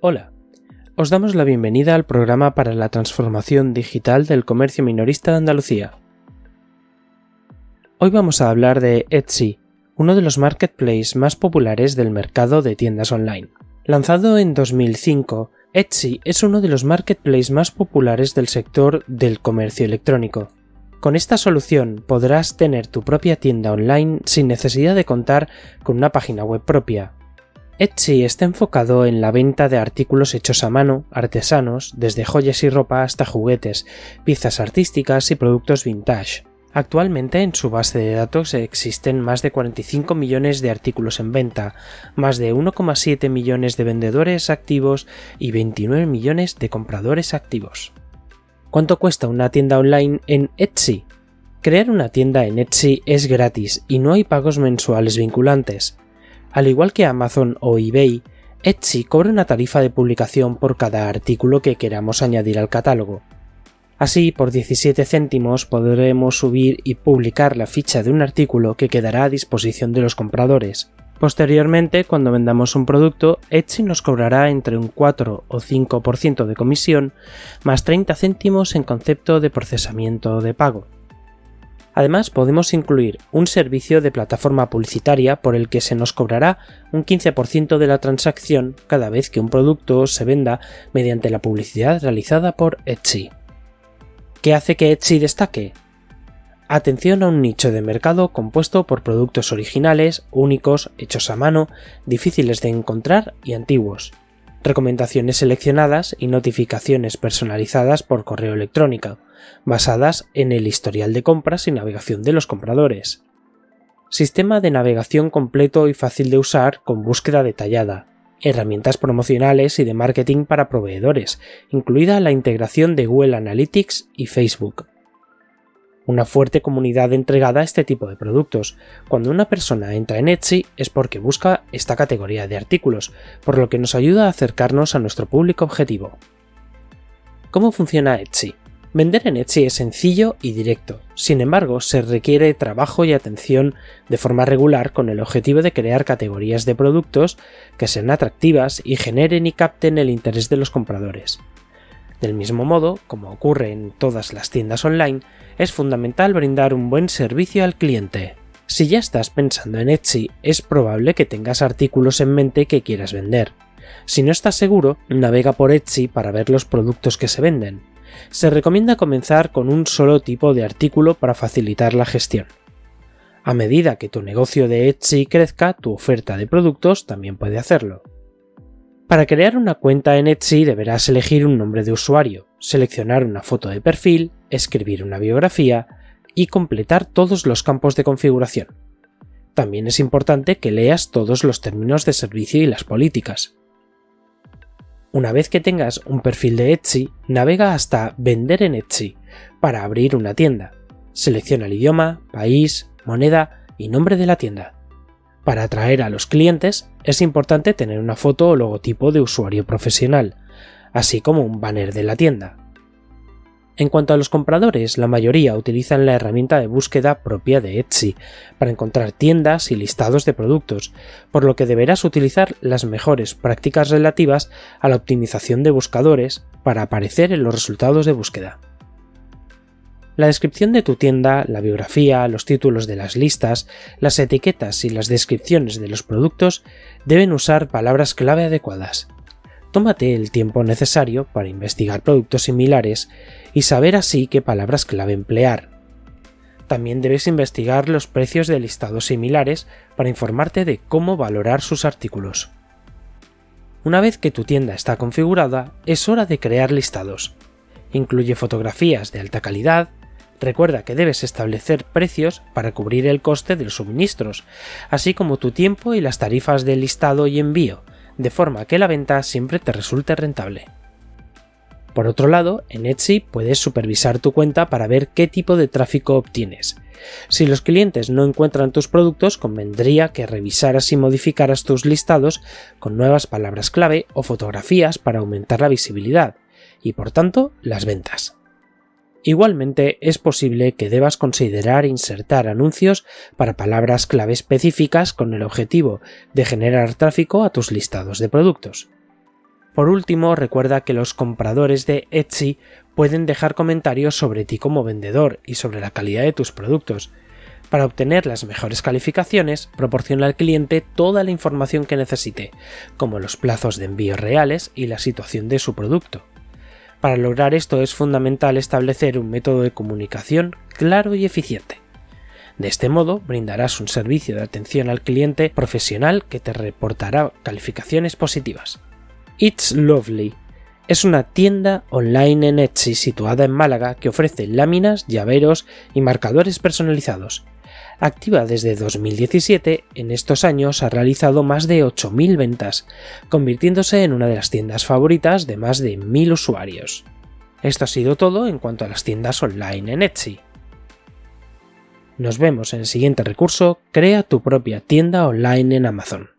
Hola, os damos la bienvenida al programa para la transformación digital del comercio minorista de Andalucía. Hoy vamos a hablar de Etsy, uno de los marketplaces más populares del mercado de tiendas online. Lanzado en 2005, Etsy es uno de los marketplaces más populares del sector del comercio electrónico. Con esta solución podrás tener tu propia tienda online sin necesidad de contar con una página web propia. Etsy está enfocado en la venta de artículos hechos a mano, artesanos, desde joyas y ropa hasta juguetes, piezas artísticas y productos vintage. Actualmente en su base de datos existen más de 45 millones de artículos en venta, más de 1,7 millones de vendedores activos y 29 millones de compradores activos. ¿Cuánto cuesta una tienda online en Etsy? Crear una tienda en Etsy es gratis y no hay pagos mensuales vinculantes. Al igual que Amazon o eBay, Etsy cobra una tarifa de publicación por cada artículo que queramos añadir al catálogo. Así, por 17 céntimos podremos subir y publicar la ficha de un artículo que quedará a disposición de los compradores. Posteriormente, cuando vendamos un producto, Etsy nos cobrará entre un 4 o 5% de comisión, más 30 céntimos en concepto de procesamiento de pago. Además, podemos incluir un servicio de plataforma publicitaria por el que se nos cobrará un 15% de la transacción cada vez que un producto se venda mediante la publicidad realizada por Etsy. ¿Qué hace que Etsy destaque? Atención a un nicho de mercado compuesto por productos originales, únicos, hechos a mano, difíciles de encontrar y antiguos. Recomendaciones seleccionadas y notificaciones personalizadas por correo electrónico, basadas en el historial de compras y navegación de los compradores. Sistema de navegación completo y fácil de usar con búsqueda detallada, herramientas promocionales y de marketing para proveedores, incluida la integración de Google Analytics y Facebook. Una fuerte comunidad entregada a este tipo de productos. Cuando una persona entra en Etsy es porque busca esta categoría de artículos, por lo que nos ayuda a acercarnos a nuestro público objetivo. ¿Cómo funciona Etsy? Vender en Etsy es sencillo y directo, sin embargo se requiere trabajo y atención de forma regular con el objetivo de crear categorías de productos que sean atractivas y generen y capten el interés de los compradores. Del mismo modo, como ocurre en todas las tiendas online, es fundamental brindar un buen servicio al cliente. Si ya estás pensando en Etsy, es probable que tengas artículos en mente que quieras vender. Si no estás seguro, navega por Etsy para ver los productos que se venden se recomienda comenzar con un solo tipo de artículo para facilitar la gestión. A medida que tu negocio de Etsy crezca, tu oferta de productos también puede hacerlo. Para crear una cuenta en Etsy deberás elegir un nombre de usuario, seleccionar una foto de perfil, escribir una biografía y completar todos los campos de configuración. También es importante que leas todos los términos de servicio y las políticas. Una vez que tengas un perfil de Etsy, navega hasta Vender en Etsy para abrir una tienda. Selecciona el idioma, país, moneda y nombre de la tienda. Para atraer a los clientes es importante tener una foto o logotipo de usuario profesional, así como un banner de la tienda. En cuanto a los compradores, la mayoría utilizan la herramienta de búsqueda propia de Etsy para encontrar tiendas y listados de productos, por lo que deberás utilizar las mejores prácticas relativas a la optimización de buscadores para aparecer en los resultados de búsqueda. La descripción de tu tienda, la biografía, los títulos de las listas, las etiquetas y las descripciones de los productos deben usar palabras clave adecuadas. Tómate el tiempo necesario para investigar productos similares y saber así qué palabras clave emplear. También debes investigar los precios de listados similares para informarte de cómo valorar sus artículos. Una vez que tu tienda está configurada, es hora de crear listados. Incluye fotografías de alta calidad, recuerda que debes establecer precios para cubrir el coste de los suministros, así como tu tiempo y las tarifas de listado y envío, de forma que la venta siempre te resulte rentable. Por otro lado, en Etsy puedes supervisar tu cuenta para ver qué tipo de tráfico obtienes. Si los clientes no encuentran tus productos, convendría que revisaras y modificaras tus listados con nuevas palabras clave o fotografías para aumentar la visibilidad y por tanto las ventas. Igualmente es posible que debas considerar insertar anuncios para palabras clave específicas con el objetivo de generar tráfico a tus listados de productos. Por último, recuerda que los compradores de Etsy pueden dejar comentarios sobre ti como vendedor y sobre la calidad de tus productos. Para obtener las mejores calificaciones, proporciona al cliente toda la información que necesite, como los plazos de envío reales y la situación de su producto. Para lograr esto es fundamental establecer un método de comunicación claro y eficiente. De este modo brindarás un servicio de atención al cliente profesional que te reportará calificaciones positivas. It's Lovely es una tienda online en Etsy situada en Málaga que ofrece láminas, llaveros y marcadores personalizados. Activa desde 2017, en estos años ha realizado más de 8.000 ventas, convirtiéndose en una de las tiendas favoritas de más de 1.000 usuarios. Esto ha sido todo en cuanto a las tiendas online en Etsy. Nos vemos en el siguiente recurso, crea tu propia tienda online en Amazon.